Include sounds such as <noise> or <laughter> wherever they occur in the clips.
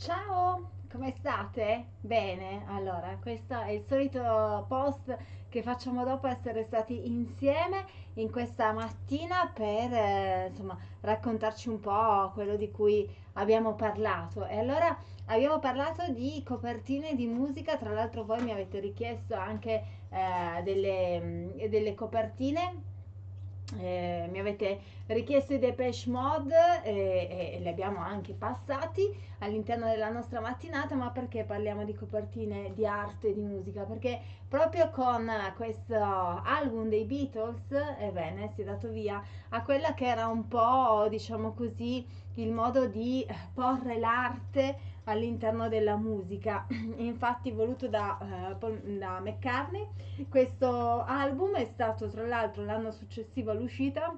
Ciao, come state? Bene, allora, questo è il solito post che facciamo dopo essere stati insieme in questa mattina per, eh, insomma, raccontarci un po' quello di cui abbiamo parlato. E allora abbiamo parlato di copertine di musica, tra l'altro voi mi avete richiesto anche eh, delle, mm, delle copertine eh, mi avete richiesto i Depeche Mode e, e li abbiamo anche passati all'interno della nostra mattinata, ma perché parliamo di copertine di arte e di musica? Perché proprio con questo album dei Beatles, ebbene, si è dato via a quella che era un po', diciamo così, il modo di porre l'arte all'interno della musica, <clears throat> infatti voluto da, uh, da McCartney. Questo album è stato tra l'altro l'anno successivo all'uscita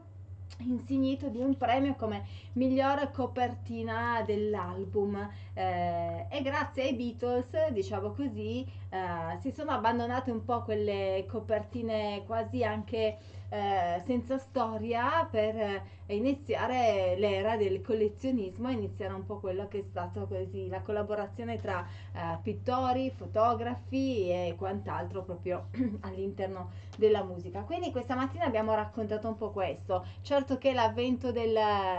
insignito di un premio come migliore copertina dell'album eh, e grazie ai Beatles diciamo così eh, si sono abbandonate un po' quelle copertine quasi anche eh, senza storia per eh, iniziare l'era del collezionismo e iniziare un po' quello che è stato così la collaborazione tra eh, pittori, fotografi e quant'altro proprio <clears throat> all'interno della musica. Quindi questa mattina abbiamo raccontato un po' questo. Certo che l'avvento del,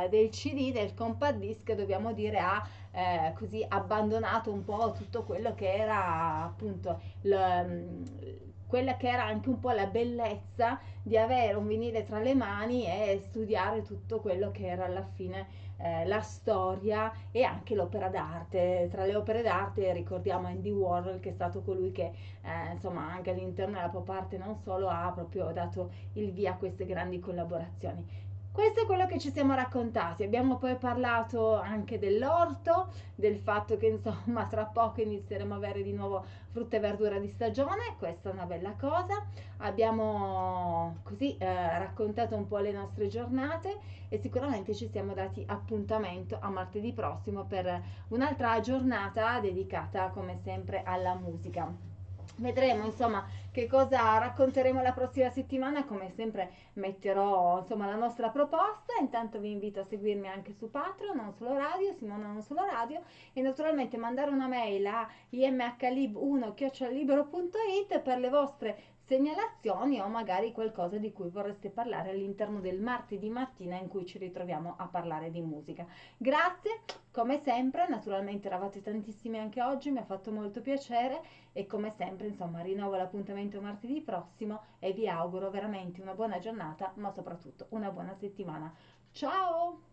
del CD, del compact disc, dobbiamo dire ha eh, così abbandonato un po' tutto quello che era appunto il quella che era anche un po' la bellezza di avere un vinile tra le mani e studiare tutto quello che era alla fine eh, la storia e anche l'opera d'arte. Tra le opere d'arte ricordiamo Andy Warhol che è stato colui che eh, insomma anche all'interno della pop art non solo ha proprio dato il via a queste grandi collaborazioni. Questo è quello che ci siamo raccontati. Abbiamo poi parlato anche dell'orto, del fatto che insomma <laughs> tra poco inizieremo a avere di nuovo frutta e verdura di stagione, questa è una bella cosa. Abbiamo così eh, raccontato un po' le nostre giornate e sicuramente ci siamo dati appuntamento a martedì prossimo per un'altra giornata dedicata come sempre alla musica. Vedremo insomma che cosa racconteremo la prossima settimana, come sempre metterò insomma la nostra proposta, intanto vi invito a seguirmi anche su Patreon, non solo radio, Simona non solo radio. E naturalmente mandare una mail a imhlib1-libero.it per le vostre segnalazioni o magari qualcosa di cui vorreste parlare all'interno del martedì mattina in cui ci ritroviamo a parlare di musica. Grazie, come sempre, naturalmente eravate tantissimi anche oggi, mi ha fatto molto piacere e come sempre, insomma, rinnovo l'appuntamento martedì prossimo e vi auguro veramente una buona giornata, ma soprattutto una buona settimana. Ciao!